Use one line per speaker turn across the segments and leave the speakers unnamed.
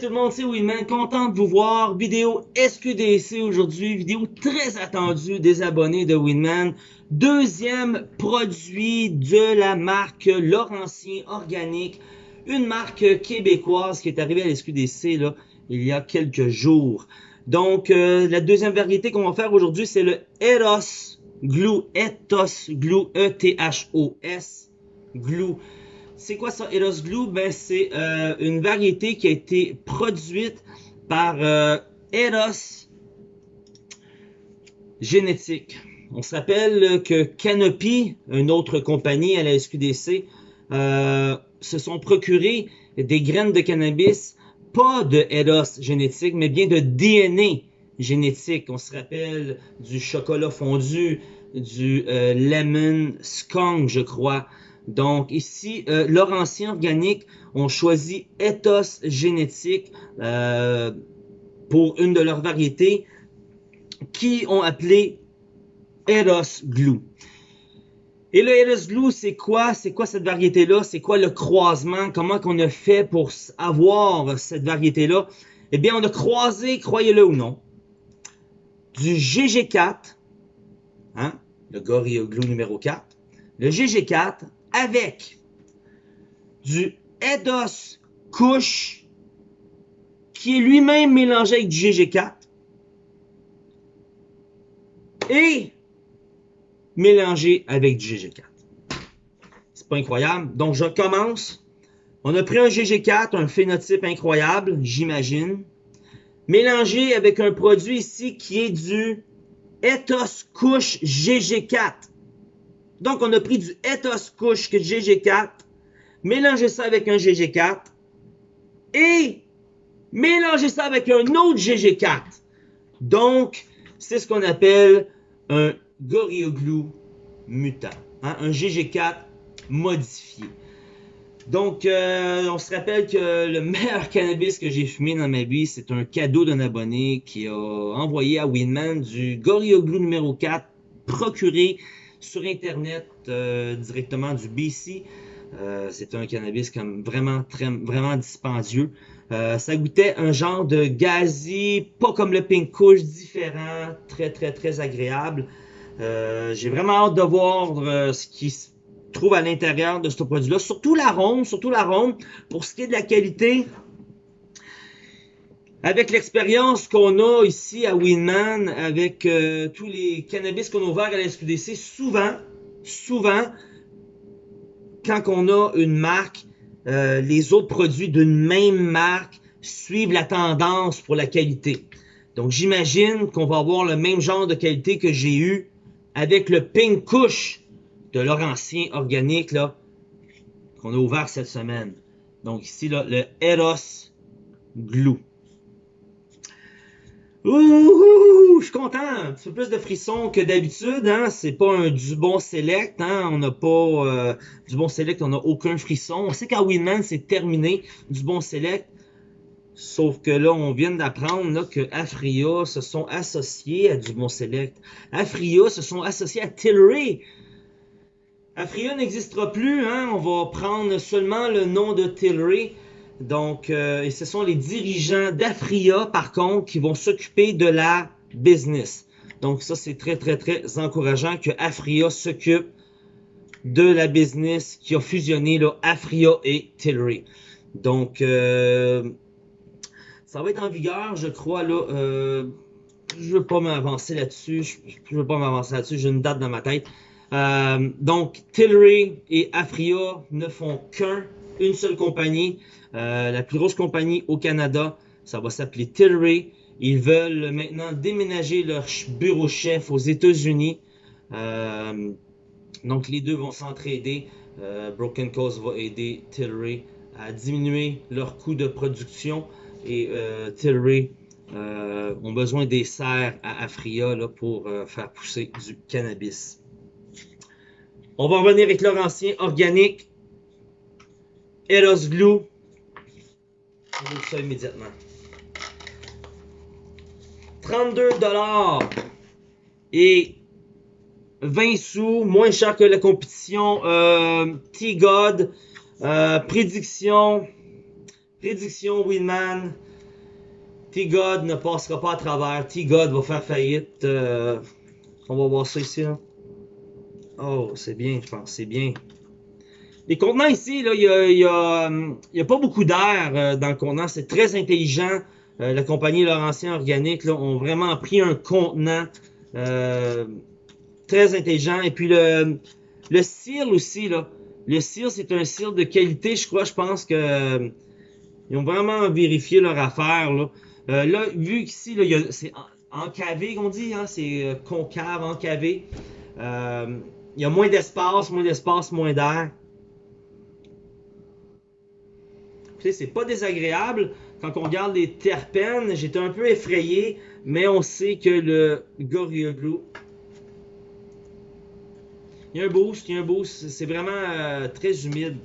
tout le monde, c'est Winman, content de vous voir. Vidéo SQDC aujourd'hui, vidéo très attendue des abonnés de Winman. Deuxième produit de la marque Laurentien Organique, une marque québécoise qui est arrivée à la SQDC là, il y a quelques jours. Donc, euh, la deuxième variété qu'on va faire aujourd'hui, c'est le Eros Glue, Ethos Glue, E-T-H-O-S Glue. C'est quoi ça, Eros Glue? Ben, c'est euh, une variété qui a été produite par euh, Eros Génétique. On se rappelle que Canopy, une autre compagnie à la SQDC, euh, se sont procurés des graines de cannabis, pas de Eros génétique, mais bien de DNA génétique. On se rappelle du chocolat fondu, du lemon skunk, je crois. Donc ici, euh, Laurentien Organique ont choisi Ethos Génétique euh, pour une de leurs variétés qui ont appelé Eros Glue. Et le Eros Glue, c'est quoi? C'est quoi cette variété-là? C'est quoi le croisement? Comment qu'on a fait pour avoir cette variété-là? Eh bien, on a croisé, croyez-le ou non, du GG4, hein, le Gorilla Glue numéro 4, le GG4 avec du Eidos Kush qui est lui-même mélangé avec du GG4 et mélangé avec du GG4. C'est pas incroyable. Donc, je commence. On a pris un GG4, un phénotype incroyable, j'imagine, mélangé avec un produit ici qui est du Ethos Kush GG4. Donc, on a pris du Ethos Kush GG4, mélangé ça avec un GG4 et mélangé ça avec un autre GG4. Donc, c'est ce qu'on appelle un Glue mutant, hein, un GG4 modifié. Donc, euh, on se rappelle que le meilleur cannabis que j'ai fumé dans ma vie, c'est un cadeau d'un abonné qui a envoyé à Winman du Glue numéro 4 procuré sur Internet euh, directement du BC. Euh, c'est un cannabis comme vraiment très vraiment dispendieux. Euh, ça goûtait un genre de gazi, pas comme le pink kush, différent, très très très agréable. Euh, J'ai vraiment hâte de voir euh, ce qui se trouve à l'intérieur de ce produit-là. Surtout l'arôme, surtout l'arôme. Pour ce qui est de la qualité, avec l'expérience qu'on a ici à Winman, avec euh, tous les cannabis qu'on a ouverts à la SQDC, souvent, souvent, quand on a une marque, euh, les autres produits d'une même marque suivent la tendance pour la qualité. Donc j'imagine qu'on va avoir le même genre de qualité que j'ai eu avec le Pink Kush de Laurentien Organique là qu'on a ouvert cette semaine. Donc ici là, le Eros Glue. Ouh, je suis content. Un petit peu plus de frissons que d'habitude. Hein? C'est pas un du bon select. Hein? On n'a pas euh, du bon select, on n'a aucun frisson. On sait qu'à Winman, c'est terminé du bon select. Sauf que là, on vient d'apprendre que Afria se sont associés à du bon select. Afria se sont associés à Tilray. Afria n'existera plus. Hein? On va prendre seulement le nom de Tilray. Donc, euh, et ce sont les dirigeants d'Afria, par contre, qui vont s'occuper de la business. Donc, ça, c'est très, très, très encourageant que Afria s'occupe de la business qui a fusionné là, Afria et Tilray. Donc, euh, ça va être en vigueur, je crois, là. Euh, je veux pas m'avancer là-dessus. Je, je veux pas m'avancer là-dessus. J'ai une date dans ma tête. Euh, donc, Tilray et Afria ne font qu'un, une seule compagnie. Euh, la plus grosse compagnie au Canada, ça va s'appeler Tilray. Ils veulent maintenant déménager leur bureau chef aux États-Unis. Euh, donc les deux vont s'entraider. Euh, Broken Coast va aider Tilray à diminuer leur coût de production et Tilray ont besoin des serres à Afria là, pour faire pousser du cannabis. On va revenir avec leur ancien organique. Eros Glue. On ouvre ça immédiatement. 32 dollars et 20 sous, moins cher que la compétition. Euh, T-God, euh, prédiction, prédiction Winman. T-God ne passera pas à travers. T-God va faire faillite. Euh, on va voir ça ici. Là. Oh, c'est bien, je pense. C'est bien. Les contenants ici, il n'y a, a, y a, pas beaucoup d'air euh, dans le contenant. C'est très intelligent. Euh, la compagnie Laurentien Organique là, ont vraiment pris un contenant euh, très intelligent. Et puis le, le cire aussi, là. Le cire, c'est un cire de qualité, je crois. Je pense que ils ont vraiment vérifié leur affaire. Là, là vu qu'ici, c'est encavé, qu'on dit, hein, c'est concave, encavé. il y a moins d'espace, moins d'espace, moins d'air. C'est pas désagréable. Quand on regarde les terpènes, j'étais un peu effrayé, mais on sait que le Gorilla Glue, il y a un boost, il y a un boost. C'est vraiment euh, très humide.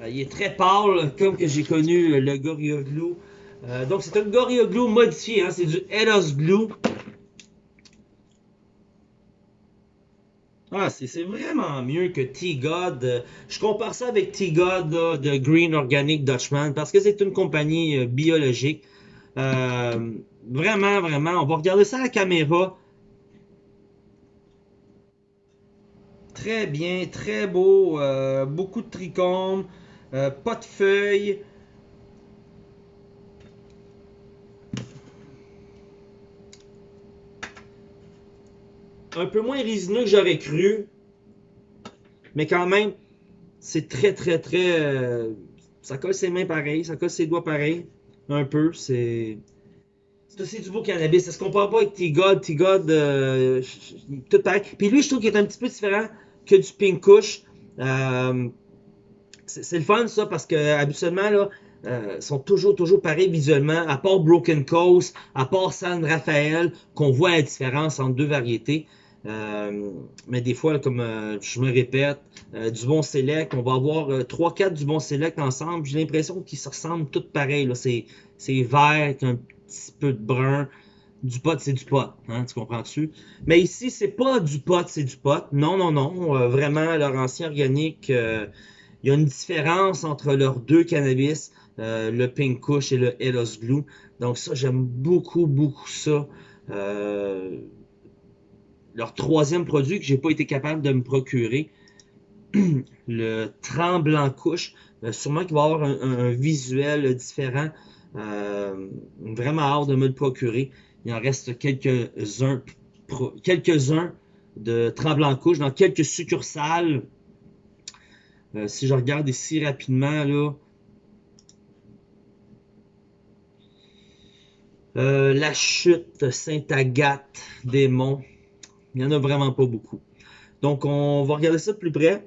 Euh, il est très pâle, comme que j'ai connu le Gorilla Glue. Euh, donc c'est un Gorilla Glue modifié, hein, c'est du Eros Glue. Ah, c'est vraiment mieux que T-God. Je compare ça avec T-God de Green Organic Dutchman parce que c'est une compagnie euh, biologique. Euh, vraiment, vraiment. On va regarder ça à la caméra. Très bien, très beau. Euh, beaucoup de trichomes. pas de feuilles. Un peu moins résineux que j'aurais cru. Mais quand même, c'est très, très, très... Euh, ça colle ses mains pareil, ça colle ses doigts pareil. Un peu, c'est... C'est aussi du beau cannabis. Ça se compare pas avec T-God. T-God, euh, tout pareil? Puis lui, je trouve qu'il est un petit peu différent que du Pink Kush. Euh, c'est le fun, ça, parce que habituellement, là, euh, sont toujours, toujours pareils visuellement, à part Broken Coast, à part San Rafael, qu'on voit la différence entre deux variétés. Euh, mais des fois, comme euh, je me répète, euh, du bon select, on va avoir 3-4 du bon select ensemble. J'ai l'impression qu'ils se ressemblent tous pareils. C'est vert, un petit peu de brun. Du pot, c'est du pot. Hein, tu comprends-tu? Mais ici, c'est pas du pot, c'est du pot. Non, non, non. vraiment, leur ancien organique, il y a une différence entre leurs deux cannabis, le Pink Kush et le Elos Glue. Donc ça, j'aime beaucoup, beaucoup ça. Euh, leur troisième produit que j'ai pas été capable de me procurer, le tremblant couche, euh, sûrement qu'il va avoir un, visuel différent. Euh, vraiment hâte de me le procurer. Il en reste quelques-uns quelques-uns de tremblant couche dans quelques succursales. Euh, si je regarde ici rapidement, là, la chute Sainte-Agathe des Monts. Il n'y en a vraiment pas beaucoup. Donc, on va regarder ça de plus près.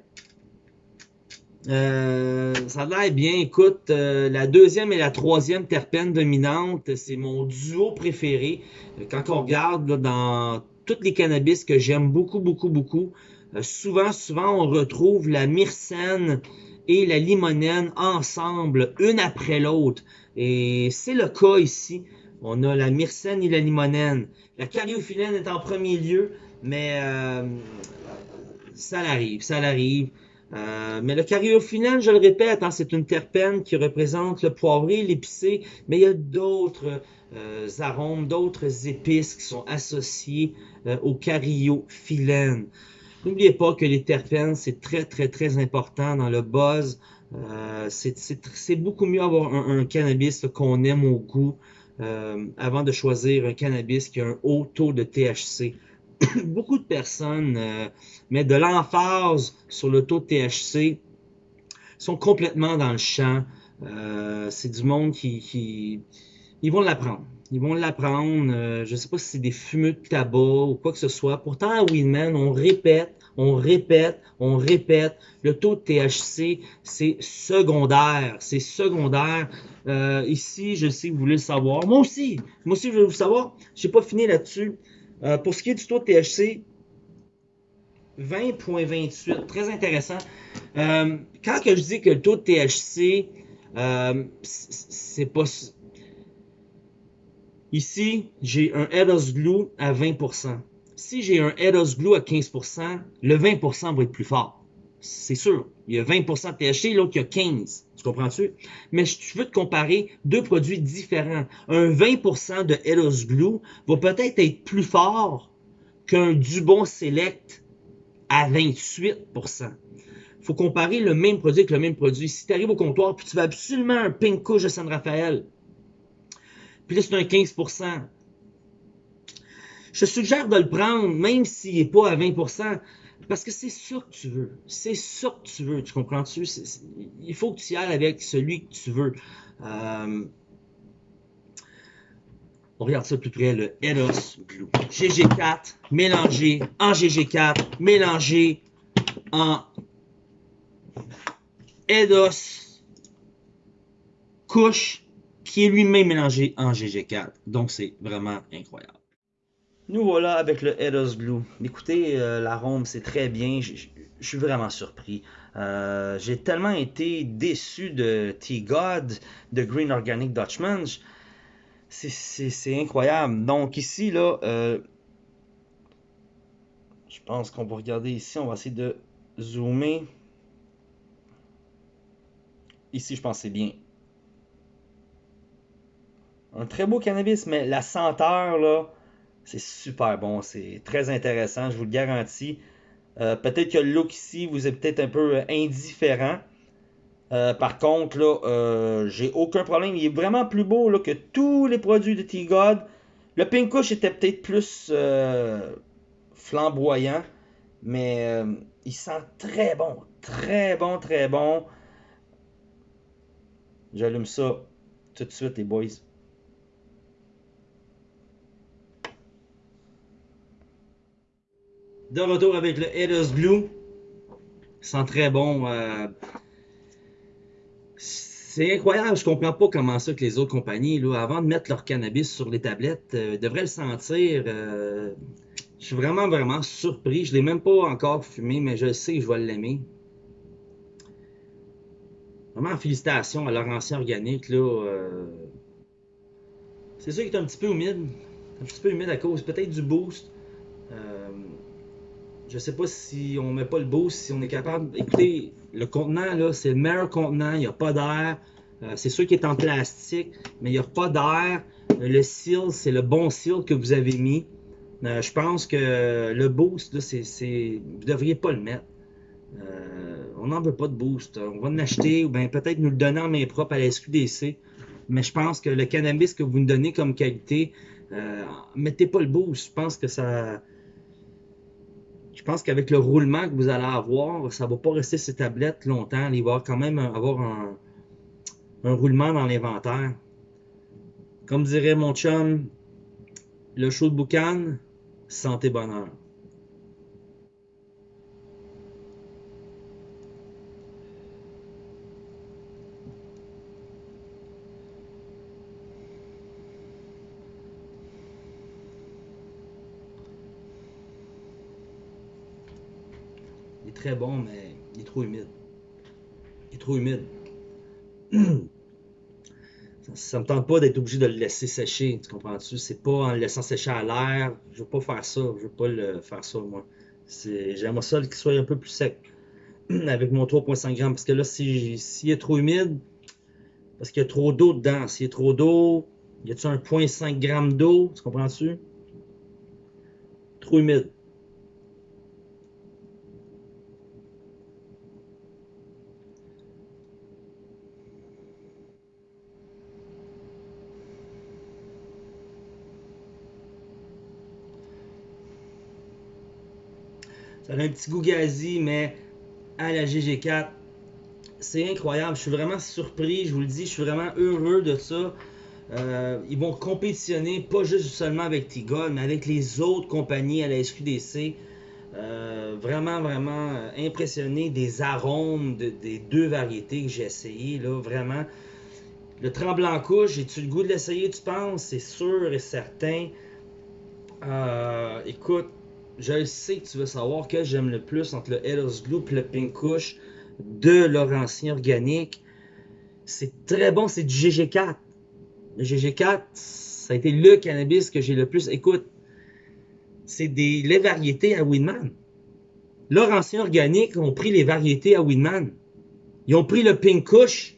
Euh, ça a l'air bien. Écoute, euh, la deuxième et la troisième terpène dominante, c'est mon duo préféré. Quand on regarde dans toutes les cannabis que j'aime beaucoup, beaucoup, beaucoup, euh, souvent, souvent, on retrouve la myrcène et la limonène ensemble, une après l'autre. Et c'est le cas ici. On a la myrcène et la limonène. La cariophyllène est en premier lieu. Mais euh, ça l'arrive, ça l'arrive. Euh, mais le cariophyllène, je le répète, hein, c'est une terpène qui représente le poivré, l'épicé, mais il y a d'autres euh, arômes, d'autres épices qui sont associés au cariophyllène. N'oubliez pas que les terpènes, c'est très, très, très important dans le buzz. c'est beaucoup mieux avoir un cannabis qu'on aime au goût avant de choisir un cannabis qui a un haut taux de THC. beaucoup de personnes euh, mettent de l'emphase sur le taux de THC, sont complètement dans le champ. Euh, c'est du monde qui, ils vont l'apprendre. Ils vont l'apprendre. Euh, je ne sais pas si c'est des fumeux de tabac ou quoi que ce soit. Pourtant, à Winman, on répète, on répète, on répète. Le taux de THC, c'est secondaire. C'est secondaire. ici, je sais que vous voulez le savoir. Moi aussi. Moi aussi, je veux vous savoir. Je n'ai pas fini là-dessus. Euh, pour ce qui est du taux de THC, 20.28, très intéressant. Euh, quand que je dis que le taux de THC, euh, c'est pas... Ici, j'ai un Eros Glue à 20%. Si j'ai un Eros Glue à 15%, le 20% va être plus fort. c'est sûr. Il y a 20% de THC, l'autre, il y a 15. Tu comprends-tu? Mais je veux te comparer deux produits différents. Un 20% de Eros Blue va peut-être être plus fort qu'un Dubon Select à 28%. faut comparer le même produit avec le même produit. Si tu arrives au comptoir puis tu veux absolument un Pink de San Rafael, puis là c'est un 15%, je suggère de le prendre même s'il n'est pas à 20%. Parce que c'est ça que tu veux. C'est ça que tu veux. Tu comprends-tu? Il faut que tu y ailles avec celui que tu veux. Euh, on regarde ça de plus près, le Eros Blue. GG4 mélangé en GG4, mélangé en Edos couche qui est lui-même mélangé en GG4. Donc c'est vraiment incroyable. Nous voilà avec le Edos Blue. Écoutez, euh, l'arôme, c'est très bien. Je suis vraiment surpris. Euh, j'ai tellement été déçu de T-God, de Green Organic Dutchman. C'est incroyable. Donc ici, là, euh, je pense qu'on va regarder ici. On va essayer de zoomer. Ici, je pense c'est bien. Un très beau cannabis, mais la senteur, là, c'est super bon, c'est très intéressant, je vous le garantis. Euh, peut-être que le look ici vous est peut-être un peu euh, indifférent. Euh, par contre, là, j'ai aucun problème. Il est vraiment plus beau que tous les produits de T-God. Le Pink Kush était peut-être plus flamboyant, mais il sent très bon. Très bon, très bon. J'allume ça tout de suite, les boys. De retour avec le Headers Blue. sent très bon. Euh, c'est incroyable, je comprends pas comment ça que les autres compagnies, là, avant de mettre leur cannabis sur les tablettes, euh, devraient le sentir. Euh, je suis vraiment, vraiment surpris. Je l'ai même pas encore fumé, mais je sais que je vais l'aimer. Vraiment, félicitations à leur ancien organique. C'est sûr qu'il est un petit peu humide. Un petit peu humide à cause peut-être du boost. Je sais pas si on met pas le boost, si on est capable. Écoutez, le contenant, là, c'est le meilleur contenant, il n'y a pas d'air. Euh, c'est sûr qu'il est en plastique, mais il n'y a pas d'air. Le seal, c'est le bon seal que vous avez mis. Euh, je pense que le boost, là, c'est, vous ne devriez pas le mettre. Euh, on n'en veut pas de boost. On va en acheter ou bien peut-être nous le donner en main propre à la SQDC. Mais je pense que le cannabis que vous nous donnez comme qualité, mettez pas le boost. Je pense que ça, je pense qu'avec le roulement que vous allez avoir, ça ne va pas rester ces tablettes longtemps. Il va quand même avoir un, roulement dans l'inventaire. Comme dirait mon chum, le show de boucan, santé bonheur. Très bon, mais il est trop humide. Il est trop humide. ça, me tente pas d'être obligé de le laisser sécher, tu comprends-tu? C'est pas en le laissant sécher à l'air. Je veux pas faire ça. Je veux pas le faire ça, moi. J'aimerais ça qu'il soit un peu plus sec. Avec mon 3.5 grammes. Parce que là, s'il est trop humide, parce qu'il y a trop d'eau dedans. S'il y a trop d'eau, y a-tu un 0.5 g d'eau? Tu comprends-tu? Trop humide. Ça a un petit goût gazi, mais à la GG4, c'est incroyable. Je suis vraiment surpris, je vous le dis, je suis vraiment heureux de ça. Euh, ils vont compétitionner pas juste seulement avec Tigol, mais avec les autres compagnies à la SQDC. Euh, vraiment, vraiment impressionné des arômes des deux variétés que j'ai essayé. Là, vraiment. Le tremblant couche, j'ai-tu le goût de l'essayer, tu penses? C'est sûr et certain. Euh, écoute, je sais que tu veux savoir que j'aime le plus entre le Hellos Glue et le Pink Kush de Laurentien Organique. C'est très bon, c'est du GG4. Le GG4, ça a été le cannabis que j'ai le plus. Écoute, c'est des les variétés à Winman. Laurentien Organique ont pris les variétés à Winman. Ils ont pris le Pink Kush,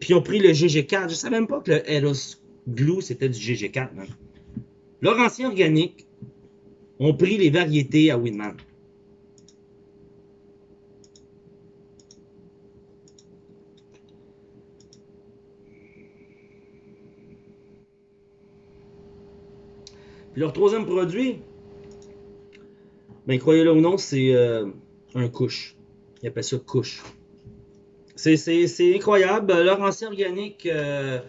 puis ils ont pris le GG4. Je savais même pas que le Eros Glue, c'était du GG4. Man. Laurentien Organique ont pris les variétés à Winman. Puis leur troisième produit, ben croyez-le ou non, c'est euh, un couche. Ils appellent ça couche. C'est incroyable. Leur ancien organique, euh,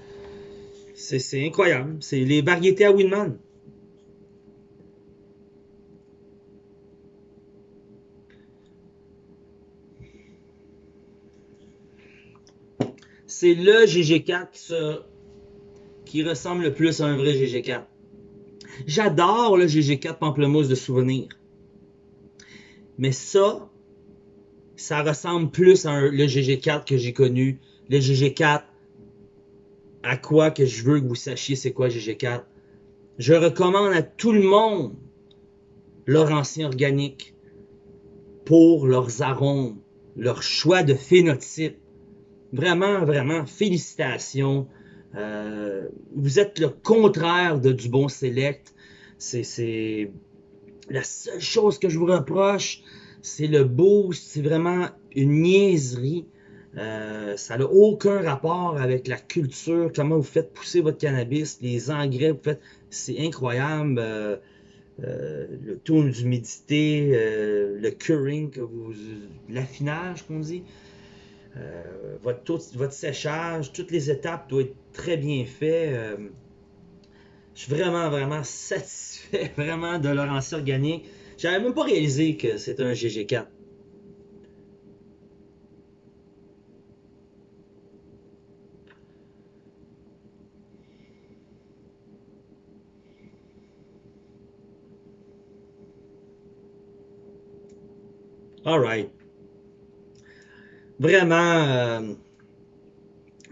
c'est incroyable. C'est les variétés à Winman. C'est le GG4 qui ressemble le plus à un vrai GG4. J'adore le GG4 Pamplemousse de souvenir. Mais ça, ça ressemble plus à le GG4 que j'ai connu. Le GG4, à quoi que je veux que vous sachiez c'est quoi GG4. Je recommande à tout le monde leur ancien organique pour leurs arômes, leur choix de phénotype. Vraiment, vraiment, félicitations. Euh, vous êtes le contraire de du bon select. C'est la seule chose que je vous reproche, c'est le boost. C'est vraiment une niaiserie. Euh, ça n'a aucun rapport avec la culture, comment vous faites pousser votre cannabis, les engrais, vous faites, c'est incroyable. Euh, le taux d'humidité, le curing, l'affinage qu'on dit. Euh, votre, séchage, toutes les étapes doivent être très bien faites. Euh, je suis vraiment, vraiment satisfait vraiment de leur ancien organique. J'avais même pas réalisé que c'était un GG4. All right vraiment, euh,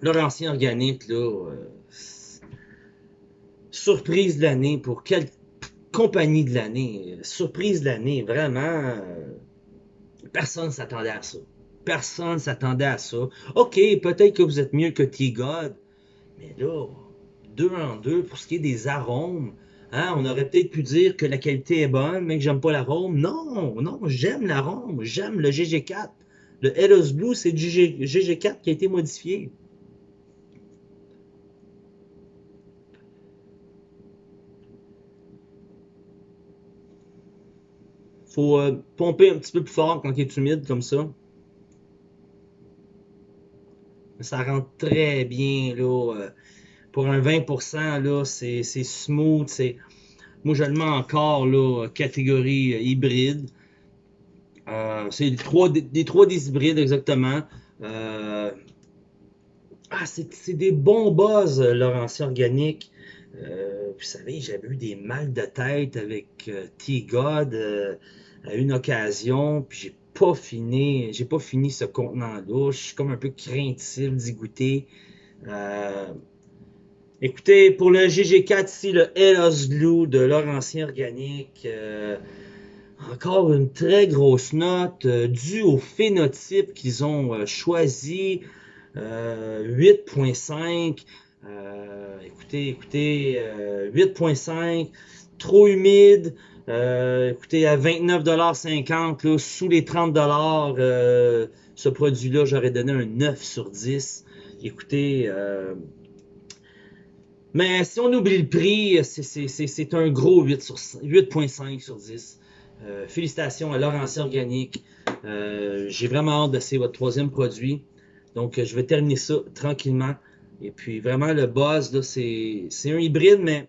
Laurentien Organique, là, euh, surprise de l'année pour quelle compagnie de l'année, surprise de l'année, vraiment, euh, personne s'attendait à ça. Personne s'attendait à ça. Ok, peut-être que vous êtes mieux que T-God, mais là, deux en deux pour ce qui est des arômes. Hein, on aurait peut-être pu dire que la qualité est bonne, mais que j'aime pas l'arôme. Non, non, j'aime l'arôme, j'aime le GG4. Le Eros Blue, c'est du GG4 qui a été modifié. faut euh, pomper un petit peu plus fort quand il est humide comme ça. Ça rentre très bien là. Euh, pour un 20%, là, c'est smooth. Moi, je le mets encore là, catégorie euh, hybride. Euh, c'est des trois, des, trois hybrides exactement. Euh, ah, c'est des bons buzz, leur ancien organique. Euh, vous savez, j'avais eu des mal de tête avec T-God à une occasion, puis j'ai pas fini, j'ai pas fini ce contenant-là. Je suis comme un peu craintif d'y goûter. écoutez, pour le GG4 ici, le Hellos Glue de leur ancien organique, encore une très grosse note euh, due au phénotype qu'ils ont euh, choisi. 8.5. Euh, écoutez, écoutez, 8.5. Trop humide. écoutez, à 29,50$, sous les 30$, ce produit-là, j'aurais donné un 9 sur 10. Écoutez, mais si on oublie le prix, c'est un gros 8.5 sur 10. Euh, félicitations à Laurentien Organique. Euh, j'ai vraiment hâte d'essayer votre troisième produit. Donc, euh, je vais terminer ça tranquillement. Et puis, vraiment, le buzz, c'est un hybride, mais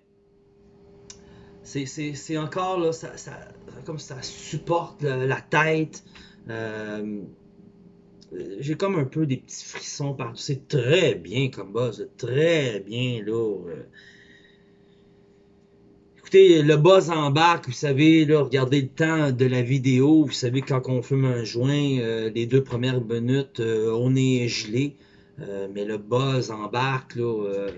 c'est encore, là, ça, comme ça supporte la, tête. j'ai comme un peu des petits frissons partout. C'est très bien comme buzz, très bien, là. Écoutez, le buzz bac, vous savez, là, regardez le temps de la vidéo. Vous savez, quand on fume un joint, euh, les deux premières minutes, euh, on est gelé. Euh, mais le buzz bac, là,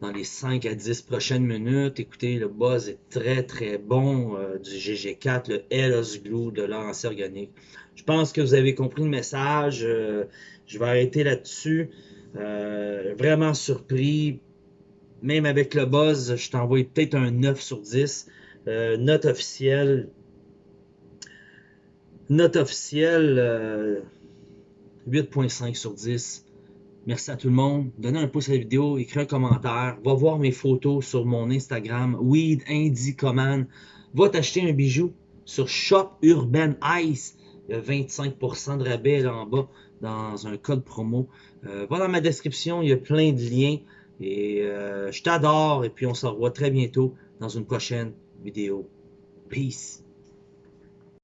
dans les 5 à 10 prochaines minutes. Écoutez, le buzz est très très bon du GG4, le Hellas Glue de l'anse organique. Je pense que vous avez compris le message. Je vais arrêter là-dessus. Vraiment surpris. Même avec le buzz, je t'envoie peut-être un 9 sur 10. note officielle. Note officielle 8.5 sur 10. Merci à tout le monde. Donnez un pouce à la vidéo, écrivez un commentaire. Va voir mes photos sur mon Instagram, Weed Indie Command. Va t'acheter un bijou sur Shop Urban Ice. Il y a 25% de rabais là en bas dans un code promo. Euh, va dans ma description, il y a plein de liens. Et euh, je t'adore et puis on se revoit très bientôt dans une prochaine vidéo. Peace.